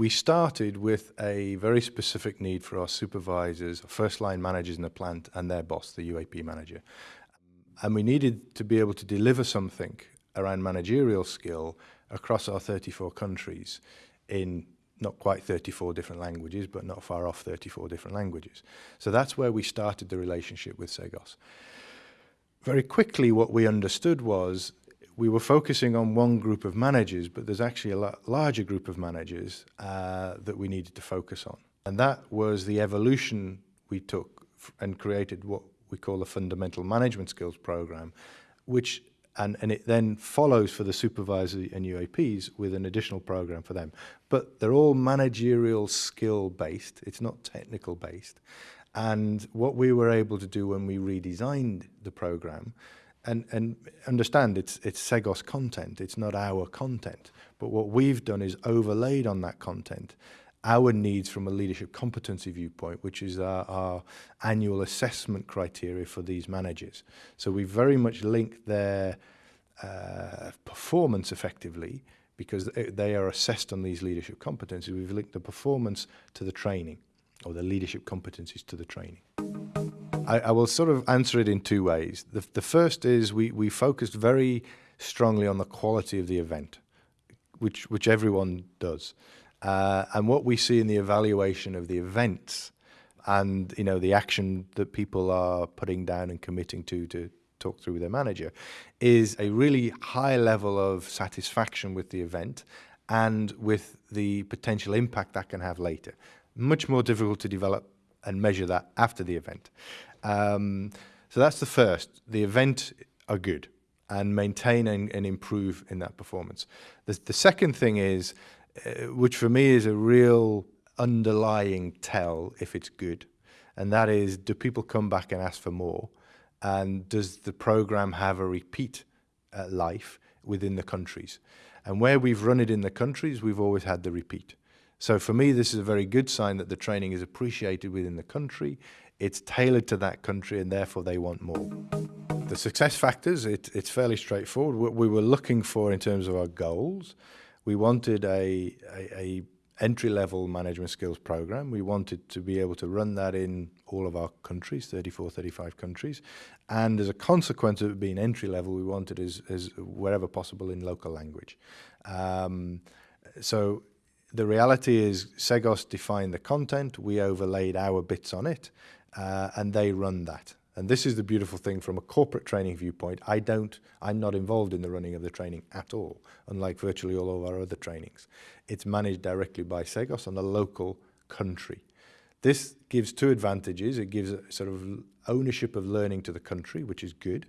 we started with a very specific need for our supervisors, first line managers in the plant and their boss, the UAP manager. And we needed to be able to deliver something around managerial skill across our 34 countries in not quite 34 different languages, but not far off 34 different languages. So that's where we started the relationship with Segos. Very quickly, what we understood was we were focusing on one group of managers, but there's actually a larger group of managers uh, that we needed to focus on. And that was the evolution we took and created what we call a Fundamental Management Skills Program, which and, and it then follows for the supervisory and UAPs with an additional program for them. But they're all managerial skill based, it's not technical based. And what we were able to do when we redesigned the program and and understand it's it's Segos content. It's not our content. But what we've done is overlaid on that content our needs from a leadership competency viewpoint, which is our, our annual assessment criteria for these managers. So we very much link their uh, performance effectively because they are assessed on these leadership competencies. We've linked the performance to the training or the leadership competencies to the training. I, I will sort of answer it in two ways. The, the first is we, we focused very strongly on the quality of the event, which, which everyone does. Uh, and what we see in the evaluation of the events and you know the action that people are putting down and committing to to talk through with their manager is a really high level of satisfaction with the event and with the potential impact that can have later. Much more difficult to develop and measure that after the event. Um, so that's the first. The event are good and maintain and, and improve in that performance. The, the second thing is uh, which for me is a real underlying tell if it's good. And that is, do people come back and ask for more? And does the program have a repeat uh, life within the countries? And where we've run it in the countries, we've always had the repeat. So for me, this is a very good sign that the training is appreciated within the country. It's tailored to that country and therefore they want more. The success factors, it, it's fairly straightforward. What we were looking for in terms of our goals we wanted a, a, a entry-level management skills program. We wanted to be able to run that in all of our countries, 34, 35 countries. And as a consequence of it being entry-level, we wanted as, as wherever possible in local language. Um, so the reality is Cegos defined the content, we overlaid our bits on it, uh, and they run that. And this is the beautiful thing from a corporate training viewpoint. I don't, I'm not involved in the running of the training at all, unlike virtually all of our other trainings. It's managed directly by Cegos on the local country. This gives two advantages. It gives a sort of ownership of learning to the country, which is good,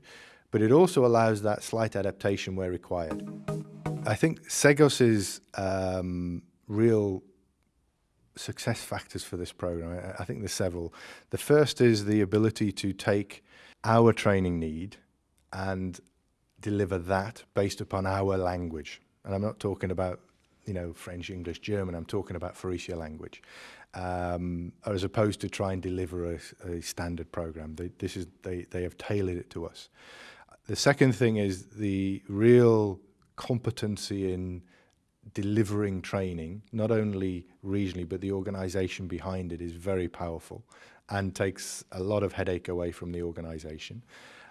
but it also allows that slight adaptation where required. I think Cegos's um, real success factors for this program. I, think there's several. The first is the ability to take our training need and deliver that based upon our language. And I'm not talking about, you know, French, English, German. I'm talking about Faurecia language, um, as opposed to try and deliver a, a standard program. They, this is they they have tailored it to us. The second thing is the real competency in delivering training, not only regionally, but the organization behind it is very powerful and takes a lot of headache away from the organization.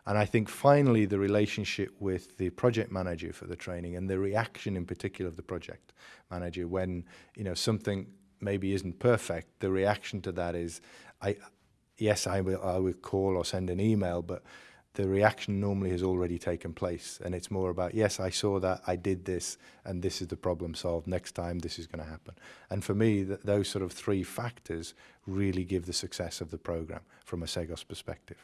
And I think finally, the relationship with the project manager for the training and the reaction in particular of the project manager when, you know, something maybe isn't perfect, the reaction to that is, I, yes, I will, I will call or send an email, but the reaction normally has already taken place and it's more about yes i saw that i did this and this is the problem solved next time this is going to happen. And for me th those sort of three factors really give the success of the program from a segos perspective.